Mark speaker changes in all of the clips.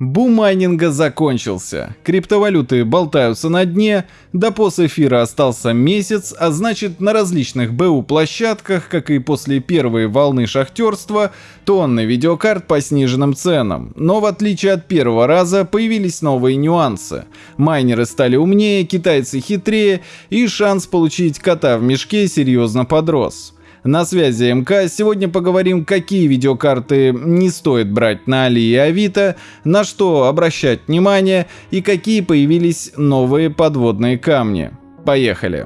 Speaker 1: Бум майнинга закончился. Криптовалюты болтаются на дне, до эфира остался месяц, а значит на различных БУ площадках, как и после первой волны шахтерства, тонны видеокарт по сниженным ценам. Но в отличие от первого раза появились новые нюансы. Майнеры стали умнее, китайцы хитрее и шанс получить кота в мешке серьезно подрос. На связи МК. Сегодня поговорим, какие видеокарты не стоит брать на Али и Авито, на что обращать внимание и какие появились новые подводные камни. Поехали!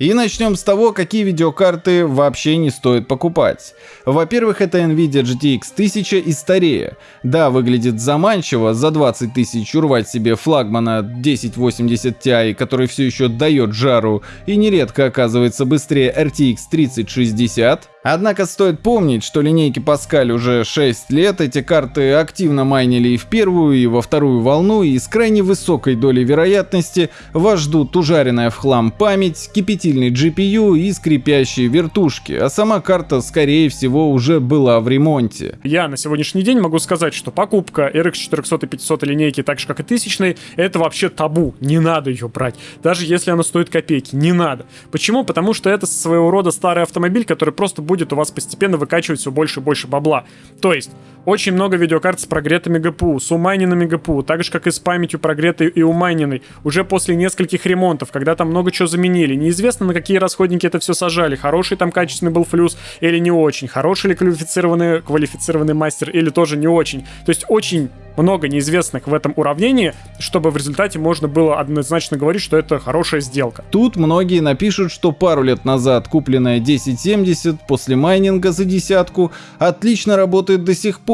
Speaker 1: И начнем с того, какие видеокарты вообще не стоит покупать. Во-первых, это Nvidia GTX 1000 и старее. Да, выглядит заманчиво, за 20 тысяч урвать себе флагмана 1080 Ti, который все еще дает жару и нередко оказывается быстрее RTX 3060. Однако стоит помнить, что линейки Паскаль уже 6 лет, эти карты активно майнили и в первую, и во вторую волну, и с крайне высокой долей вероятности вас ждут ужаренная в хлам память, кипятильный GPU и скрипящие вертушки, а сама карта скорее всего уже была в ремонте.
Speaker 2: Я на сегодняшний день могу сказать, что покупка RX 400 и 500 линейки, так же как и тысячной, это вообще табу, не надо ее брать, даже если она стоит копейки, не надо. Почему? Потому что это своего рода старый автомобиль, который просто будет у вас постепенно выкачивать все больше и больше бабла. То есть, очень много видеокарт с прогретыми ГПУ, с умайненными ГПУ, так же как и с памятью прогретой и умайненной, уже после нескольких ремонтов, когда там много чего заменили. Неизвестно, на какие расходники это все сажали, хороший там качественный был флюс или не очень, хороший ли квалифицированный, квалифицированный мастер или тоже не очень. То есть очень много неизвестных в этом уравнении, чтобы в результате можно было однозначно говорить, что это хорошая сделка.
Speaker 1: Тут многие напишут, что пару лет назад купленная 1070 после майнинга за десятку отлично работает до сих пор,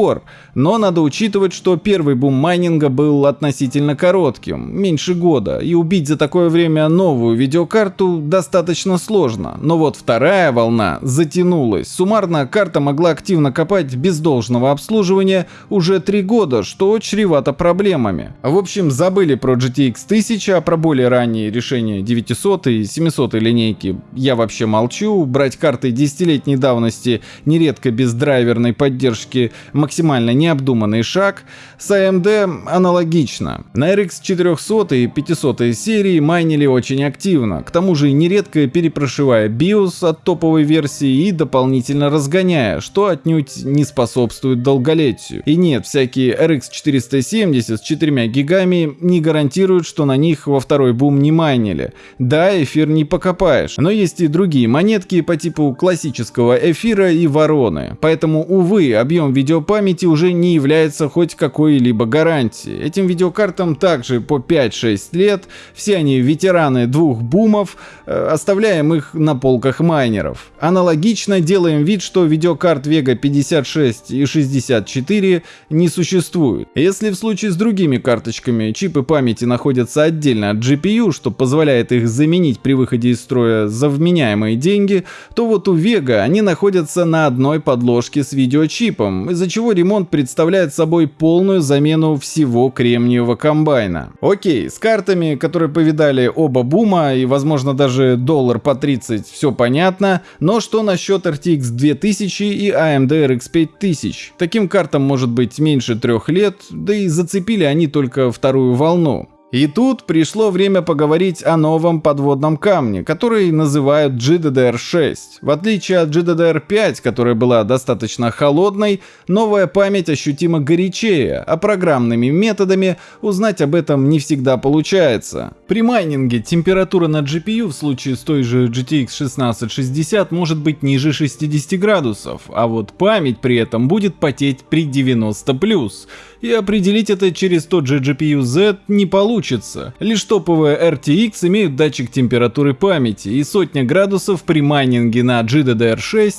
Speaker 1: но надо учитывать, что первый бум майнинга был относительно коротким, меньше года, и убить за такое время новую видеокарту достаточно сложно. Но вот вторая волна затянулась. Суммарно карта могла активно копать без должного обслуживания уже три года, что чревато проблемами. В общем, забыли про GTX 1000, а про более ранние решения 900 и 700 линейки я вообще молчу. Брать карты десятилетней давности нередко без драйверной поддержки максимально необдуманный шаг. С AMD аналогично. На RX 400 и 500 серии майнили очень активно, к тому же нередко перепрошивая BIOS от топовой версии и дополнительно разгоняя, что отнюдь не способствует долголетию. И нет, всякие RX 470 с 4 гигами не гарантируют, что на них во второй бум не майнили. Да, эфир не покопаешь, но есть и другие монетки по типу классического эфира и вороны. Поэтому, увы, объем видеопамяти уже не является хоть какой-либо гарантией. Этим видеокартам также по 5-6 лет, все они ветераны двух бумов, э, оставляем их на полках майнеров. Аналогично делаем вид, что видеокарт Vega 56 и 64 не существует. Если в случае с другими карточками чипы памяти находятся отдельно от GPU, что позволяет их заменить при выходе из строя за вменяемые деньги, то вот у Vega они находятся на одной подложке с видеочипом, из-за чего ремонт представляет собой полную замену всего кремниевого комбайна. Окей, с картами, которые повидали оба бума и возможно даже доллар по 30, все понятно, но что насчет RTX 2000 и AMD RX 5000? Таким картам может быть меньше трех лет, да и зацепили они только вторую волну. И тут пришло время поговорить о новом подводном камне, который называют GDDR6. В отличие от GDDR5, которая была достаточно холодной, новая память ощутимо горячее, а программными методами узнать об этом не всегда получается. При майнинге температура на GPU в случае с той же GTX 1660 может быть ниже 60 градусов, а вот память при этом будет потеть при 90+. И определить это через тот же GPU Z не получится. Лишь топовые RTX имеют датчик температуры памяти, и сотня градусов при майнинге на GDDR6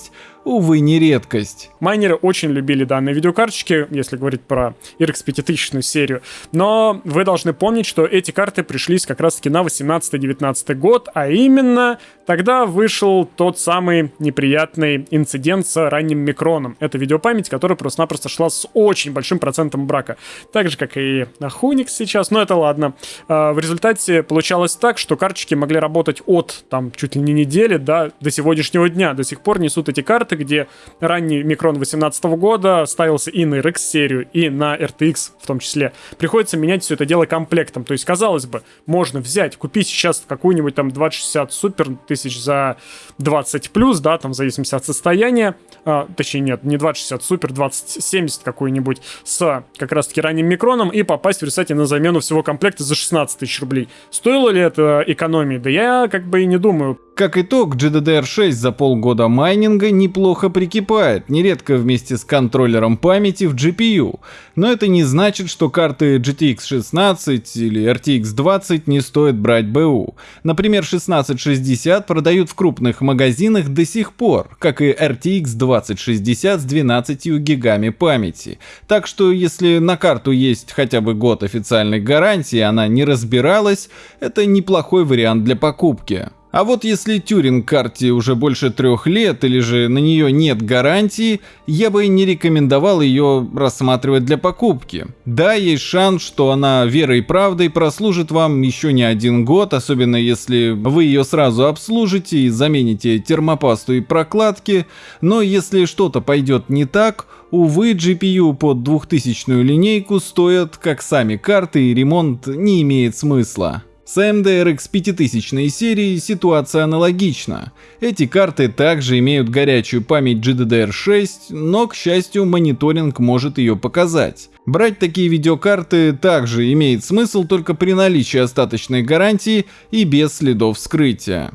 Speaker 1: увы, не редкость.
Speaker 2: Майнеры очень любили данные видеокарточки, если говорить про RX 5000 серию, но вы должны помнить, что эти карты пришлись как раз-таки на 18-19 год, а именно тогда вышел тот самый неприятный инцидент с ранним микроном. Это видеопамять, которая просто-напросто шла с очень большим процентом брака. Так же, как и на Hunix сейчас, но это ладно. А, в результате получалось так, что карточки могли работать от там чуть ли не недели да, до сегодняшнего дня. До сих пор несут эти карты, где ранний микрон 2018 года ставился и на RX серию, и на RTX в том числе. Приходится менять все это дело комплектом. То есть, казалось бы, можно взять, купить сейчас какую-нибудь там 2060 супер тысяч за 20 плюс, да, там в зависимости от состояния, а, точнее нет, не 2060 супер, 2070 какую-нибудь с как раз-таки ранним микроном и попасть в результате на замену всего комплекта за 16 тысяч рублей. Стоило ли это экономии? Да я как бы и не думаю.
Speaker 1: Как итог, GDDR6 за полгода майнинга неплохо прикипает, нередко вместе с контроллером памяти в GPU. Но это не значит, что карты GTX 16 или RTX 20 не стоит брать БУ. Например, 1660 продают в крупных магазинах до сих пор, как и RTX 2060 с 12 гигами памяти. Так что если на карту есть хотя бы год официальной гарантии, она не разбиралась, это неплохой вариант для покупки. А вот если Тюринг карте уже больше трех лет или же на нее нет гарантии, я бы не рекомендовал ее рассматривать для покупки. Да, есть шанс, что она верой и правдой прослужит вам еще не один год, особенно если вы ее сразу обслужите и замените термопасту и прокладки, но если что-то пойдет не так, увы, GPU под 2000 линейку стоят как сами карты и ремонт не имеет смысла. С AMD RX 5000 серии ситуация аналогична. Эти карты также имеют горячую память GDDR6, но, к счастью, мониторинг может ее показать. Брать такие видеокарты также имеет смысл только при наличии остаточной гарантии и без следов вскрытия.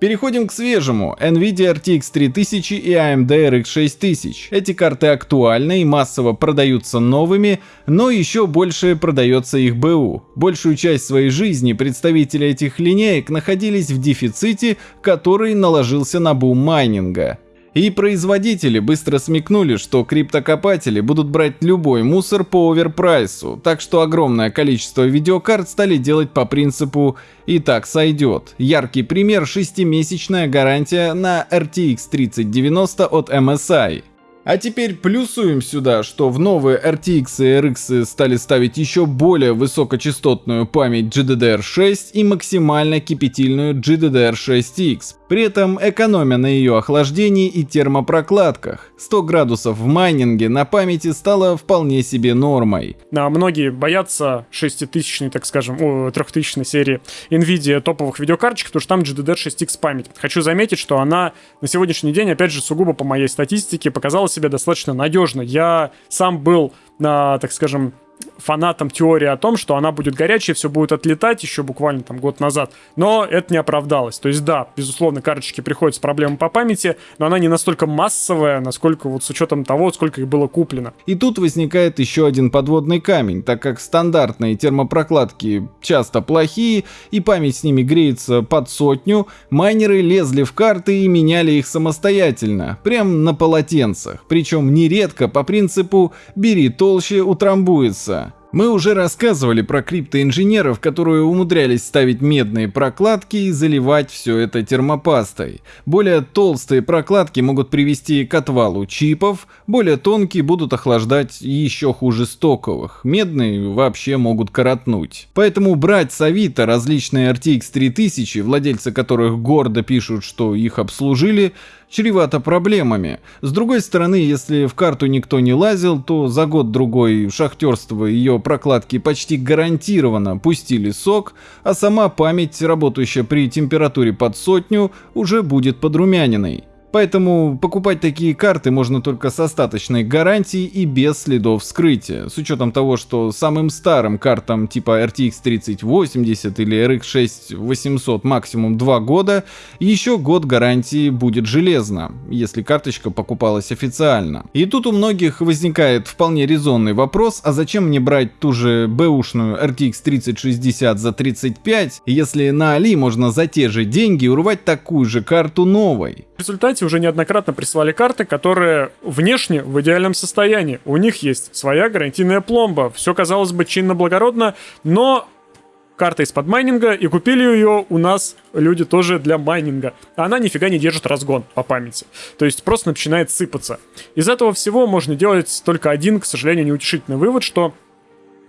Speaker 1: Переходим к свежему. NVIDIA RTX 3000 и AMD RX 6000. Эти карты актуальны и массово продаются новыми, но еще больше продается их БУ. Большую часть своей жизни представители этих линеек находились в дефиците, который наложился на бум майнинга. И производители быстро смекнули, что криптокопатели будут брать любой мусор по оверпрайсу, так что огромное количество видеокарт стали делать по принципу «и так сойдет». Яркий пример – шестимесячная гарантия на RTX 3090 от MSI. А теперь плюсуем сюда, что в новые RTX и RX стали ставить еще более высокочастотную память GDDR6 и максимально кипятильную GDDR6X, при этом экономя на ее охлаждении и термопрокладках. 100 градусов в майнинге на памяти стало вполне себе нормой.
Speaker 2: А многие боятся 6000 так скажем, о, 3000 серии NVIDIA топовых видеокарточек, потому что там GDDR6X память. Хочу заметить, что она на сегодняшний день, опять же, сугубо по моей статистике, показала себя достаточно надежно. Я сам был на, так скажем, фанатам теории о том, что она будет горячая, все будет отлетать еще буквально там год назад. Но это не оправдалось. То есть да, безусловно, карточки приходят с проблемой по памяти, но она не настолько массовая, насколько вот с учетом того, сколько их было куплено.
Speaker 1: И тут возникает еще один подводный камень, так как стандартные термопрокладки часто плохие и память с ними греется под сотню, майнеры лезли в карты и меняли их самостоятельно, прям на полотенцах. Причем нередко по принципу «бери толще, утрамбуется». Мы уже рассказывали про криптоинженеров, которые умудрялись ставить медные прокладки и заливать все это термопастой. Более толстые прокладки могут привести к отвалу чипов, более тонкие будут охлаждать еще хуже стоковых, медные вообще могут коротнуть. Поэтому брать с Авито различные RTX 3000, владельцы которых гордо пишут, что их обслужили, чревато проблемами. С другой стороны, если в карту никто не лазил, то за год-другой шахтерства ее прокладки почти гарантированно пустили сок, а сама память, работающая при температуре под сотню, уже будет подрумяненной. Поэтому покупать такие карты можно только с остаточной гарантией и без следов вскрытия, с учетом того, что самым старым картам типа RTX 3080 или RX 6800 максимум 2 года, еще год гарантии будет железно, если карточка покупалась официально. И тут у многих возникает вполне резонный вопрос, а зачем мне брать ту же бэушную RTX 3060 за 35, если на Али можно за те же деньги урвать такую же карту новой?
Speaker 2: В результате кстати, уже неоднократно прислали карты, которые внешне в идеальном состоянии. У них есть своя гарантийная пломба. Все, казалось бы, чинно-благородно, но карта из-под майнинга, и купили ее у нас люди тоже для майнинга. Она нифига не держит разгон по памяти. То есть просто начинает сыпаться. Из этого всего можно делать только один, к сожалению, неутешительный вывод, что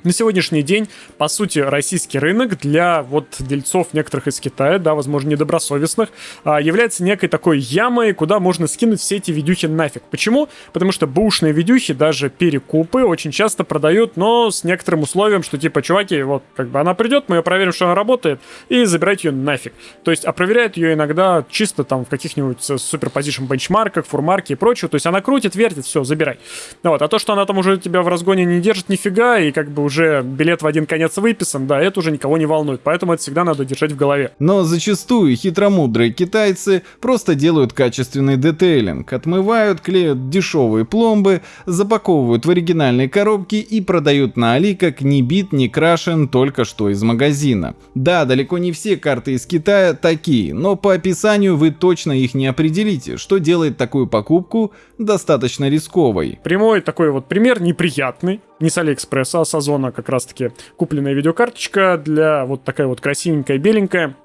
Speaker 2: на сегодняшний день, по сути, российский рынок для вот дельцов некоторых из Китая, да, возможно, недобросовестных, а, является некой такой ямой, куда можно скинуть все эти видюхи нафиг. Почему? Потому что бушные видюхи, даже перекупы, очень часто продают, но с некоторым условием, что типа, чуваки, вот, как бы она придет, мы ее проверим, что она работает, и забирайте ее нафиг. То есть, а проверяют ее иногда чисто там в каких-нибудь суперпозишн бенчмарках, фурмарке и прочее, то есть она крутит, вертит, все, забирай. Вот, а то, что она там уже тебя в разгоне не держит нифига, и как бы уже билет в один конец выписан, да, это уже никого не волнует, поэтому это всегда надо держать в голове.
Speaker 1: Но зачастую хитромудрые китайцы просто делают качественный детейлинг, отмывают, клеят дешевые пломбы, запаковывают в оригинальные коробки и продают на Али как ни бит, ни крашен только что из магазина. Да, далеко не все карты из Китая такие, но по описанию вы точно их не определите, что делает такую покупку достаточно рисковой.
Speaker 2: Прямой такой вот пример неприятный не с Алиэкспресса, а с Озона как раз-таки купленная видеокарточка для вот такая вот красивенькая, беленькая,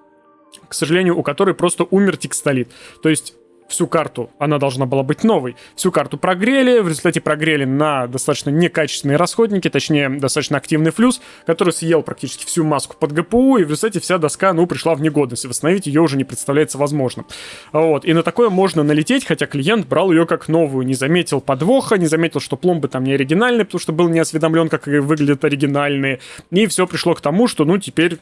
Speaker 2: к сожалению, у которой просто умер текстолит. То есть всю карту, она должна была быть новой. Всю карту прогрели, в результате прогрели на достаточно некачественные расходники, точнее, достаточно активный флюс, который съел практически всю маску под ГПУ, и в результате вся доска, ну, пришла в негодность, и восстановить ее уже не представляется возможным. Вот, и на такое можно налететь, хотя клиент брал ее как новую, не заметил подвоха, не заметил, что пломбы там не оригинальные, потому что был не осведомлен, как выглядят оригинальные, и все пришло к тому, что, ну, теперь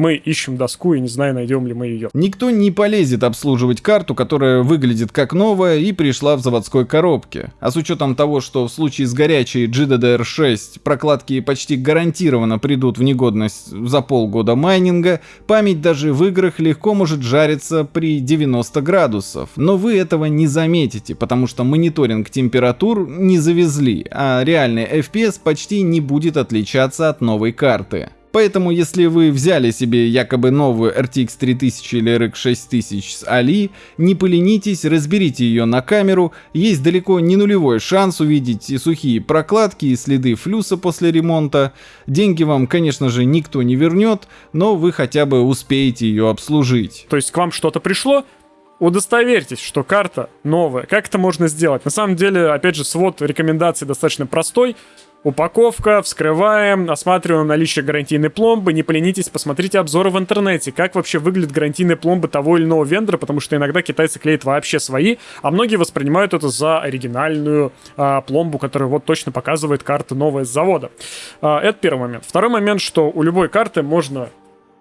Speaker 2: мы ищем доску и не знаю, найдем ли мы ее.
Speaker 1: Никто не полезет обслуживать карту, которая выглядит как новая и пришла в заводской коробке. А с учетом того, что в случае с горячей GDDR6 прокладки почти гарантированно придут в негодность за полгода майнинга, память даже в играх легко может жариться при 90 градусов. Но вы этого не заметите, потому что мониторинг температур не завезли, а реальный FPS почти не будет отличаться от новой карты. Поэтому, если вы взяли себе якобы новую RTX 3000 или RX 6000 с Али, не поленитесь, разберите ее на камеру, есть далеко не нулевой шанс увидеть и сухие прокладки, и следы флюса после ремонта. Деньги вам, конечно же, никто не вернет, но вы хотя бы успеете ее обслужить.
Speaker 2: То есть к вам что-то пришло, удостоверьтесь, что карта новая. Как это можно сделать? На самом деле, опять же, свод рекомендаций достаточно простой. Упаковка, вскрываем, осматриваем наличие гарантийной пломбы, не поленитесь, посмотрите обзоры в интернете, как вообще выглядят гарантийные пломбы того или иного вендора, потому что иногда китайцы клеят вообще свои, а многие воспринимают это за оригинальную а, пломбу, которая вот точно показывает карта новая с завода. А, это первый момент. Второй момент, что у любой карты можно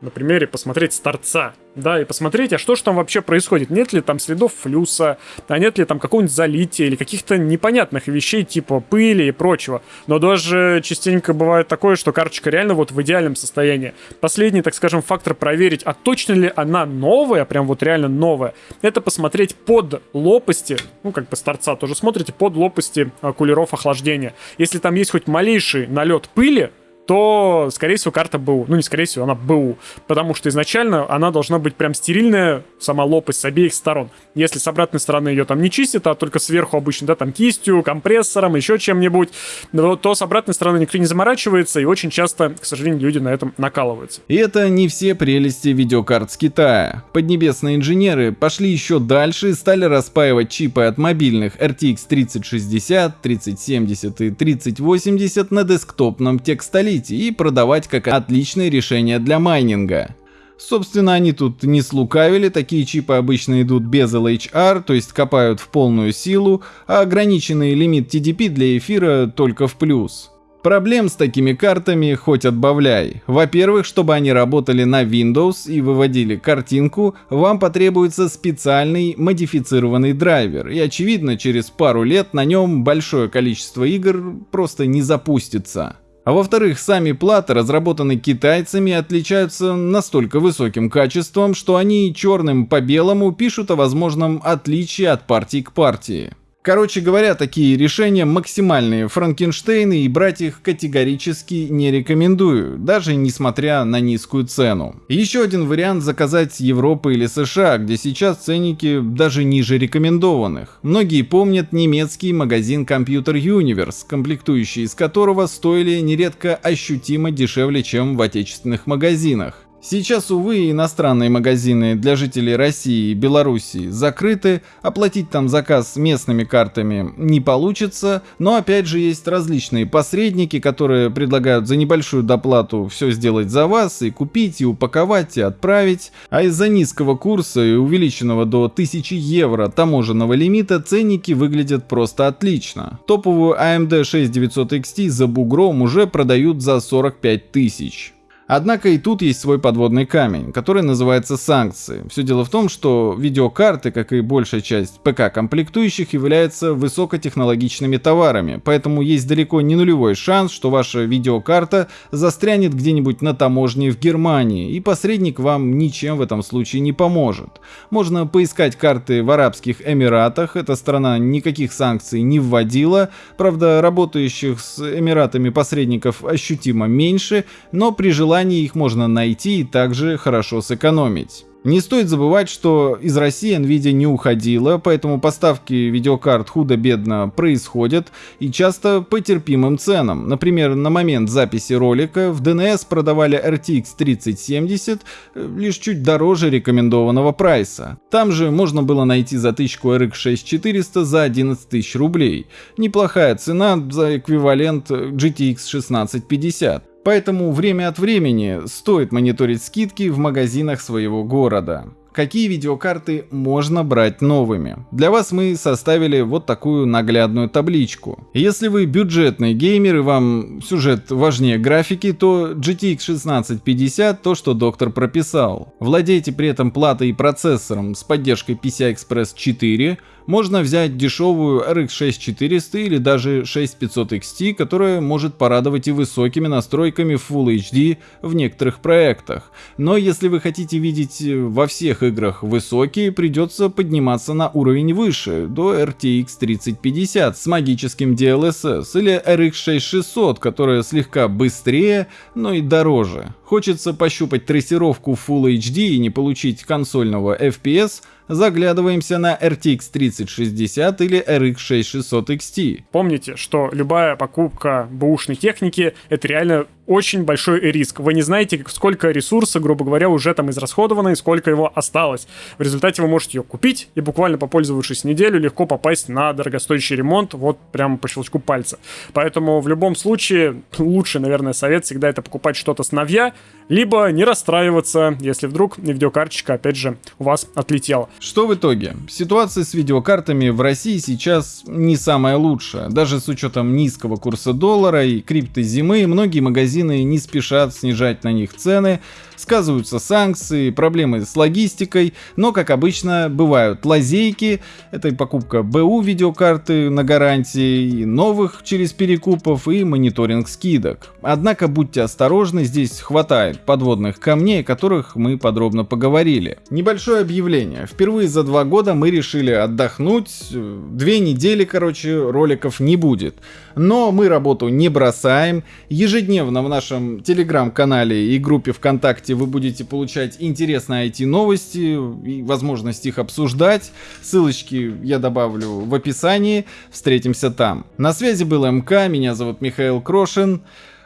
Speaker 2: на примере посмотреть с торца, да, и посмотреть, а что же там вообще происходит, нет ли там следов флюса, а нет ли там какого-нибудь залития или каких-то непонятных вещей типа пыли и прочего. Но даже частенько бывает такое, что карточка реально вот в идеальном состоянии. Последний, так скажем, фактор проверить, а точно ли она новая, прям вот реально новая, это посмотреть под лопасти, ну как бы с торца тоже смотрите, под лопасти а, кулеров охлаждения. Если там есть хоть малейший налет пыли, то, скорее всего, карта БУ. Ну, не скорее всего, она БУ. Потому что изначально она должна быть прям стерильная, сама лопасть с обеих сторон. Если с обратной стороны ее там не чистят, а только сверху обычно, да, там кистью, компрессором, еще чем-нибудь, то с обратной стороны никто не заморачивается, и очень часто, к сожалению, люди на этом накалываются.
Speaker 1: И это не все прелести видеокарт с Китая. Поднебесные инженеры пошли еще дальше и стали распаивать чипы от мобильных RTX 3060, 3070 и 3080 на десктопном текстолите хранить и продавать как отличное решение для майнинга. Собственно, они тут не слукавили, такие чипы обычно идут без LHR, то есть копают в полную силу, а ограниченный лимит TDP для эфира только в плюс. Проблем с такими картами хоть отбавляй. Во-первых, чтобы они работали на Windows и выводили картинку, вам потребуется специальный модифицированный драйвер, и очевидно через пару лет на нем большое количество игр просто не запустится. А во-вторых, сами платы, разработанные китайцами, отличаются настолько высоким качеством, что они черным по белому пишут о возможном отличии от партии к партии. Короче говоря, такие решения максимальные Франкенштейны и брать их категорически не рекомендую, даже несмотря на низкую цену. Еще один вариант заказать Европы или США, где сейчас ценники даже ниже рекомендованных. Многие помнят немецкий магазин Computer Universe, комплектующие из которого стоили нередко ощутимо дешевле, чем в отечественных магазинах. Сейчас, увы, иностранные магазины для жителей России и Белоруссии закрыты, оплатить там заказ местными картами не получится, но опять же есть различные посредники, которые предлагают за небольшую доплату все сделать за вас и купить, и упаковать, и отправить, а из-за низкого курса и увеличенного до 1000 евро таможенного лимита ценники выглядят просто отлично. Топовую AMD 6900 XT за бугром уже продают за 45 тысяч. Однако и тут есть свой подводный камень, который называется санкции. Все дело в том, что видеокарты, как и большая часть ПК-комплектующих, являются высокотехнологичными товарами, поэтому есть далеко не нулевой шанс, что ваша видеокарта застрянет где-нибудь на таможне в Германии, и посредник вам ничем в этом случае не поможет. Можно поискать карты в Арабских Эмиратах, эта страна никаких санкций не вводила, правда работающих с Эмиратами посредников ощутимо меньше, но при желании желании их можно найти и также хорошо сэкономить. Не стоит забывать, что из России Nvidia не уходила, поэтому поставки видеокарт худо-бедно происходят и часто по терпимым ценам. Например, на момент записи ролика в DNS продавали RTX 3070 э, лишь чуть дороже рекомендованного прайса. Там же можно было найти затычку RX 6400 за 11 тысяч рублей. Неплохая цена за эквивалент GTX 1650. Поэтому время от времени стоит мониторить скидки в магазинах своего города. Какие видеокарты можно брать новыми? Для вас мы составили вот такую наглядную табличку. Если вы бюджетный геймер и вам сюжет важнее графики, то GTX 1650 то, что доктор прописал. Владеете при этом платой и процессором с поддержкой PCI-Express 4, можно взять дешевую RX 6400 или даже 6500 XT, которая может порадовать и высокими настройками Full HD в некоторых проектах. Но если вы хотите видеть во всех играх высокие, придется подниматься на уровень выше, до RTX 3050 с магическим DLSS или RX 6600, которая слегка быстрее, но и дороже. Хочется пощупать трассировку Full HD и не получить консольного FPS – заглядываемся на RTX 3060 или RX 6600 XT.
Speaker 2: Помните, что любая покупка бэушной техники это реально очень большой риск. Вы не знаете, сколько ресурса, грубо говоря, уже там израсходовано и сколько его осталось. В результате вы можете ее купить и буквально попользовавшись неделю легко попасть на дорогостоящий ремонт вот прямо по щелчку пальца. Поэтому в любом случае лучший, наверное, совет всегда это покупать что-то с новья, либо не расстраиваться, если вдруг видеокарточка опять же у вас отлетела.
Speaker 1: Что в итоге? Ситуация с видеокартами в России сейчас не самая лучшая. Даже с учетом низкого курса доллара и крипто зимы, многие магазины не спешат снижать на них цены, сказываются санкции, проблемы с логистикой, но, как обычно, бывают лазейки, это и покупка БУ видеокарты на гарантии, и новых через перекупов и мониторинг скидок. Однако будьте осторожны, здесь хватает подводных камней, о которых мы подробно поговорили. Небольшое объявление. Впервые за два года мы решили отдохнуть, две недели, короче, роликов не будет. Но мы работу не бросаем, ежедневно в нашем телеграм-канале и группе ВКонтакте подкасте вы будете получать интересные IT-новости и возможность их обсуждать. Ссылочки я добавлю в описании. Встретимся там. На связи был МК, меня зовут Михаил Крошин.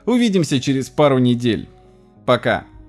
Speaker 1: Увидимся через пару недель. Пока.